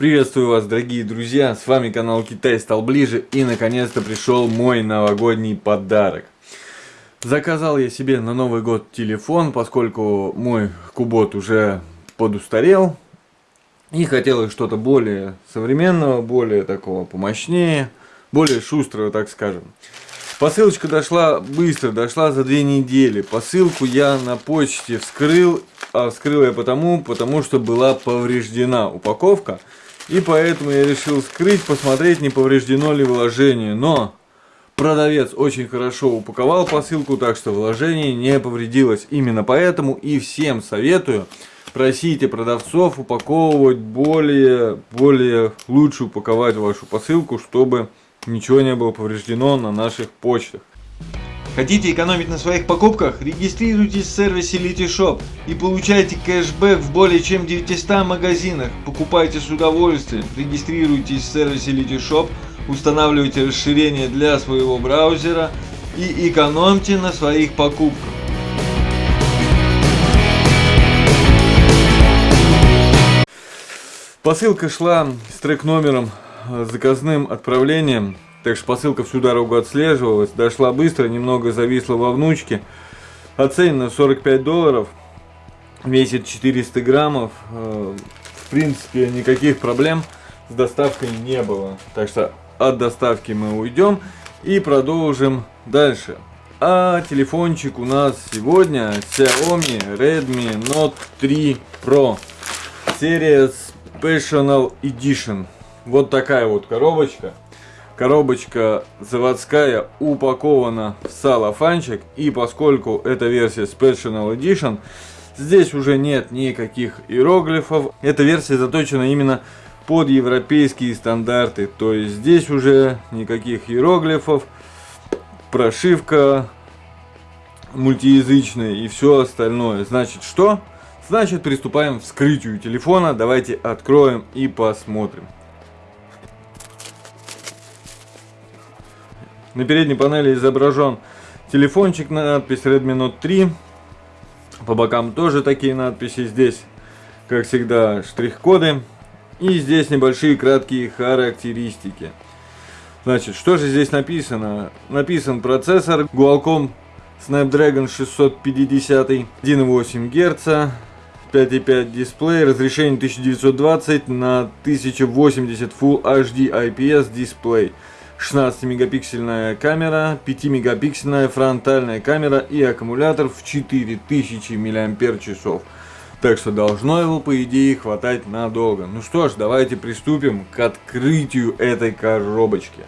Приветствую вас, дорогие друзья, с вами канал Китай стал ближе и наконец-то пришел мой новогодний подарок. Заказал я себе на Новый год телефон, поскольку мой кубот уже подустарел. И хотелось что-то более современного, более такого помощнее, более шустрого, так скажем. Посылочка дошла быстро, дошла за две недели. Посылку я на почте вскрыл, а вскрыл я потому, потому что была повреждена упаковка. И поэтому я решил скрыть, посмотреть, не повреждено ли вложение. Но продавец очень хорошо упаковал посылку, так что вложение не повредилось. Именно поэтому и всем советую, просите продавцов упаковывать более, более лучше упаковать вашу посылку, чтобы ничего не было повреждено на наших почтах. Хотите экономить на своих покупках? Регистрируйтесь в сервисе Litishop и получайте кэшбэк в более чем 900 магазинах. Покупайте с удовольствием. Регистрируйтесь в сервисе Litishop, устанавливайте расширение для своего браузера и экономьте на своих покупках. Посылка шла с трек номером заказным отправлением так что посылка всю дорогу отслеживалась, дошла быстро, немного зависла во внучке. Оценена 45 долларов, весит 400 граммов. Э, в принципе, никаких проблем с доставкой не было. Так что от доставки мы уйдем и продолжим дальше. А телефончик у нас сегодня Xiaomi Redmi Note 3 Pro. Серия Special Edition. Вот такая вот коробочка. Коробочка заводская упакована в салофанчик. И поскольку это версия Special Edition, здесь уже нет никаких иероглифов. Эта версия заточена именно под европейские стандарты. То есть здесь уже никаких иероглифов. Прошивка мультиязычная и все остальное. Значит что? Значит приступаем к вскрытию телефона. Давайте откроем и посмотрим. На передней панели изображен телефончик, надпись Redmi Note 3. По бокам тоже такие надписи. Здесь, как всегда, штрих-коды. И здесь небольшие краткие характеристики. Значит, что же здесь написано? Написан процессор Qualcomm Snapdragon 650, 1,8 Гц, 5,5 дисплей, разрешение 1920 на 1080 Full HD IPS дисплей. 16-мегапиксельная камера, 5-мегапиксельная фронтальная камера и аккумулятор в 4000 мАч. Так что должно его, по идее, хватать надолго. Ну что ж, давайте приступим к открытию этой коробочки.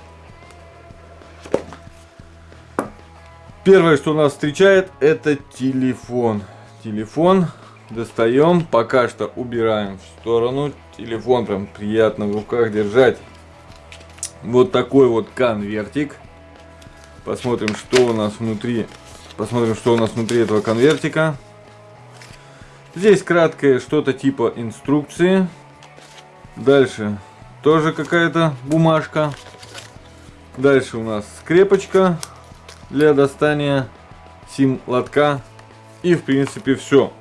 Первое, что нас встречает, это телефон. Телефон достаем, пока что убираем в сторону. Телефон прям приятно в руках держать вот такой вот конвертик. Посмотрим, что у нас внутри. Посмотрим, что у нас внутри этого конвертика. Здесь краткое что-то типа инструкции. Дальше тоже какая-то бумажка. Дальше у нас скрепочка для достания сим-лотка. И в принципе все.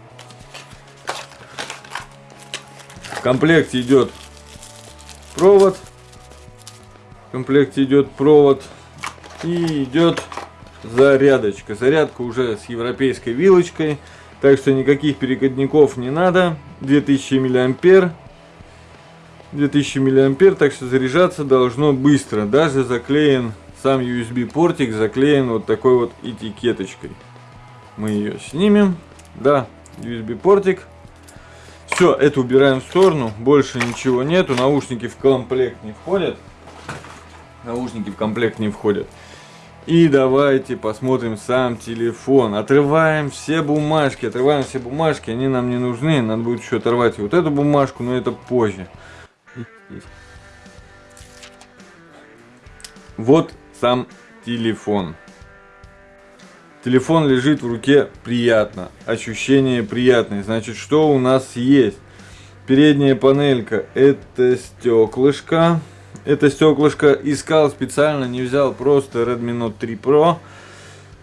В комплекте идет провод в комплекте идет провод и идет зарядочка. Зарядка уже с европейской вилочкой, так что никаких переходников не надо. 2000 миллиампер. 2000 миллиампер, так что заряжаться должно быстро. Даже заклеен сам USB портик, заклеен вот такой вот этикеточкой. Мы ее снимем. Да, USB портик. Все, это убираем в сторону. Больше ничего нету. Наушники в комплект не входят наушники в комплект не входят. И давайте посмотрим сам телефон. Отрываем все бумажки, отрываем все бумажки, они нам не нужны. Надо будет еще оторвать вот эту бумажку, но это позже. Вот сам телефон. Телефон лежит в руке приятно, ощущение приятное. Значит, что у нас есть? Передняя панелька это стеклышко это стеклышко искал специально, не взял просто Redmi Note 3 Pro,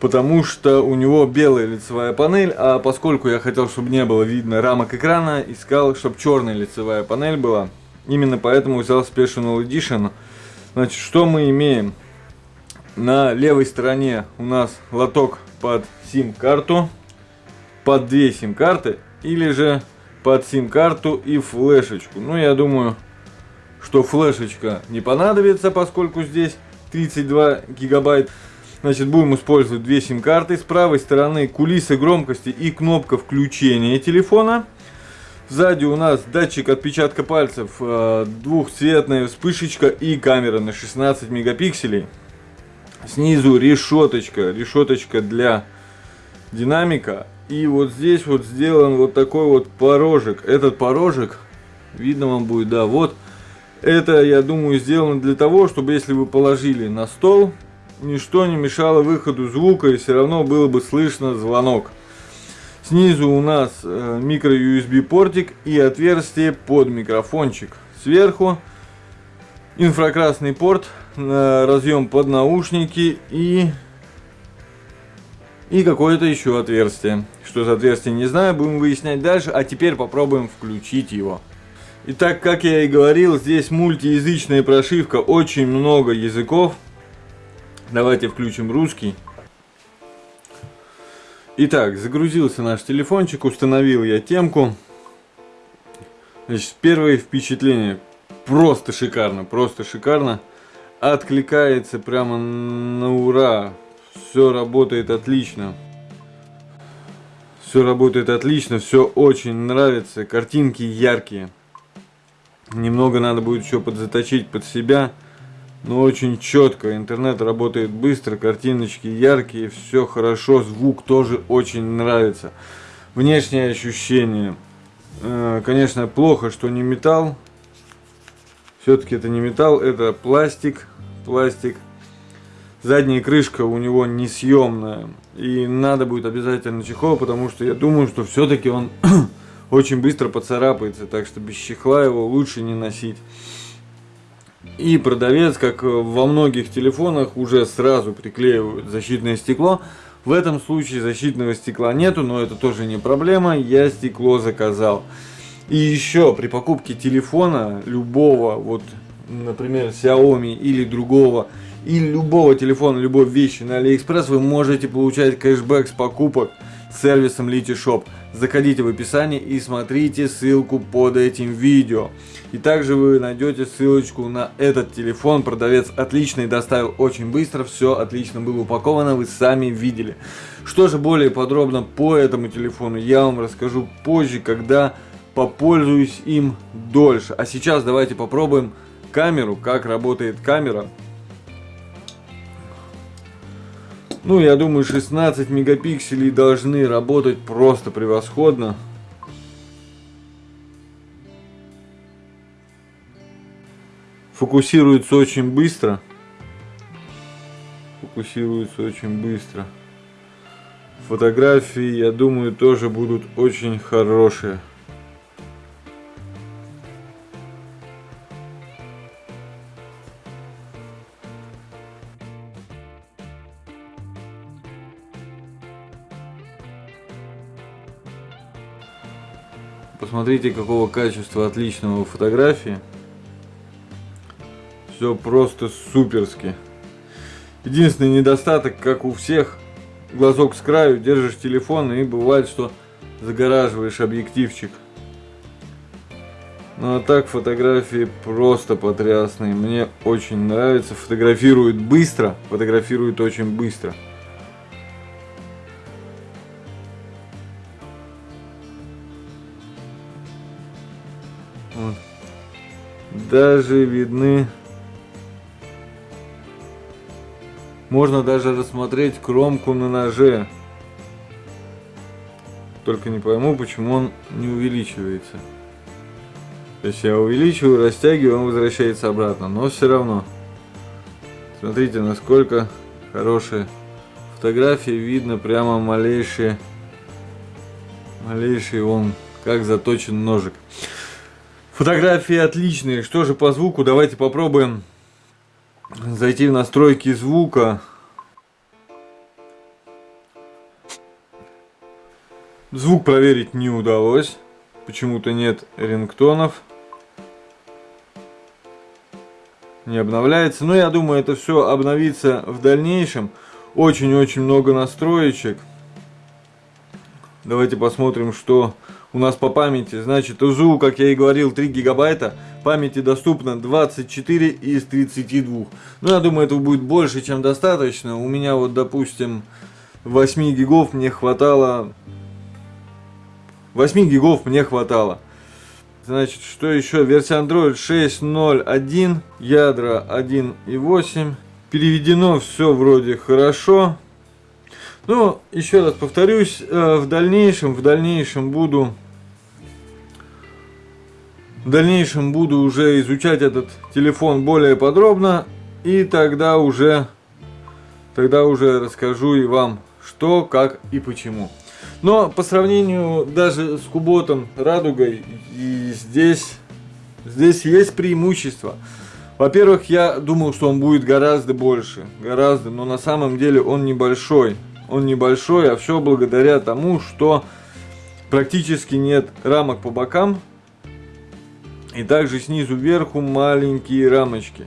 потому что у него белая лицевая панель, а поскольку я хотел, чтобы не было видно рамок экрана, искал, чтобы черная лицевая панель была. Именно поэтому взял Special Edition. Значит, что мы имеем? На левой стороне у нас лоток под сим-карту, под две сим-карты, или же под сим-карту и флешечку. Ну, я думаю, что флешечка не понадобится, поскольку здесь 32 гигабайт. Значит, будем использовать две сим-карты. С правой стороны кулисы громкости и кнопка включения телефона. Сзади у нас датчик отпечатка пальцев, э, двухцветная вспышечка и камера на 16 мегапикселей. Снизу решеточка, решеточка для динамика. И вот здесь вот сделан вот такой вот порожек. Этот порожек, видно вам будет, да, вот. Это, я думаю, сделано для того, чтобы если вы положили на стол, ничто не мешало выходу звука и все равно было бы слышно звонок. Снизу у нас э, микро USB портик и отверстие под микрофончик. Сверху инфракрасный порт, разъем под наушники и и какое-то еще отверстие. Что за отверстие, не знаю, будем выяснять дальше. А теперь попробуем включить его. Итак, как я и говорил, здесь мультиязычная прошивка, очень много языков. Давайте включим русский. Итак, загрузился наш телефончик, установил я темку. Значит, первое впечатление. Просто шикарно, просто шикарно. Откликается прямо на ура. Все работает отлично. Все работает отлично, все очень нравится. Картинки яркие. Немного надо будет еще подзаточить под себя. Но очень четко. Интернет работает быстро, картиночки яркие, все хорошо. Звук тоже очень нравится. Внешние ощущения. Э, конечно, плохо, что не металл. Все-таки это не металл, это пластик. Пластик задняя крышка у него несъемная. И надо будет обязательно чехол, потому что я думаю, что все-таки он очень быстро поцарапается. Так что без чехла его лучше не носить. И продавец, как во многих телефонах, уже сразу приклеивают защитное стекло. В этом случае защитного стекла нету, но это тоже не проблема. Я стекло заказал. И еще при покупке телефона любого, вот, например, Xiaomi или другого или любого телефона, любой вещи на Алиэкспресс вы можете получать кэшбэк с покупок сервисом LetyShops. Заходите в описание и смотрите ссылку под этим видео. И также вы найдете ссылочку на этот телефон. Продавец отличный, доставил очень быстро, все отлично было упаковано, вы сами видели. Что же более подробно по этому телефону я вам расскажу позже, когда попользуюсь им дольше. А сейчас давайте попробуем камеру, как работает камера. Ну, я думаю, 16 мегапикселей должны работать просто превосходно. Фокусируется очень быстро. Фокусируется очень быстро. Фотографии, я думаю, тоже будут очень хорошие. Посмотрите, какого качества отличного фотографии. Все просто суперски. Единственный недостаток, как у всех, глазок с краю, держишь телефон и бывает, что загораживаешь объективчик. Ну а так фотографии просто потрясные. Мне очень нравится. Фотографирует быстро. Фотографирует очень быстро. Даже видны... Можно даже рассмотреть кромку на ноже. Только не пойму, почему он не увеличивается. То есть я увеличиваю, растягиваю, он возвращается обратно. Но все равно. Смотрите, насколько хорошие фотографии. Видно прямо малейшие... Малейший он, как заточен ножик. Фотографии отличные. Что же по звуку? Давайте попробуем зайти в настройки звука. Звук проверить не удалось. Почему-то нет рингтонов. не обновляется. Но я думаю, это все обновится в дальнейшем. Очень-очень много настроечек. Давайте посмотрим, что у нас по памяти. Значит, УЗУ, как я и говорил, 3 гигабайта. Памяти доступно 24 из 32. Ну, я думаю, этого будет больше, чем достаточно. У меня вот, допустим, 8 гигов мне хватало. 8 гигов мне хватало. Значит, что еще? Версия Android 6.0.1, ядра 1.8. Переведено все вроде хорошо. Ну, еще раз повторюсь, э, в дальнейшем, в дальнейшем буду в дальнейшем буду уже изучать этот телефон более подробно и тогда уже тогда уже расскажу и вам что, как и почему. Но по сравнению даже с Куботом Радугой и здесь здесь есть преимущество. Во-первых, я думал, что он будет гораздо больше, гораздо, но на самом деле он небольшой он небольшой, а все благодаря тому, что практически нет рамок по бокам. И также снизу вверху маленькие рамочки.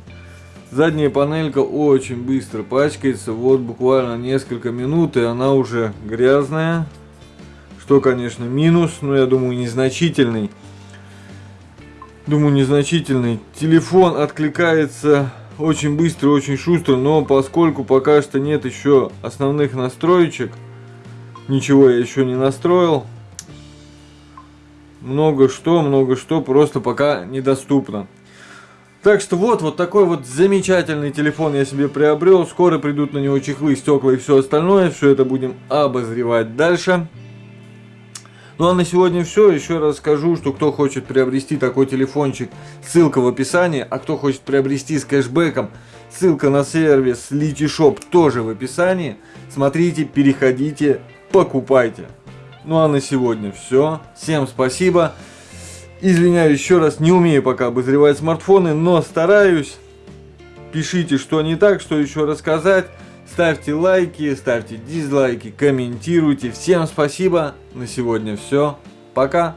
Задняя панелька очень быстро пачкается, вот буквально несколько минут и она уже грязная. Что, конечно, минус, но я думаю незначительный. Думаю незначительный. Телефон откликается очень быстро, очень шустро, но поскольку пока что нет еще основных настроечек, ничего я еще не настроил, много что, много что просто пока недоступно. Так что вот, вот такой вот замечательный телефон я себе приобрел. Скоро придут на него чехлы, стекла и все остальное. Все это будем обозревать дальше. Ну а на сегодня все. Еще раз скажу, что кто хочет приобрести такой телефончик, ссылка в описании. А кто хочет приобрести с кэшбэком, ссылка на сервис Litishop тоже в описании. Смотрите, переходите, покупайте. Ну а на сегодня все. Всем спасибо. Извиняюсь еще раз, не умею пока обозревать смартфоны, но стараюсь. Пишите, что не так, что еще рассказать. Ставьте лайки, ставьте дизлайки, комментируйте. Всем спасибо. На сегодня все. Пока.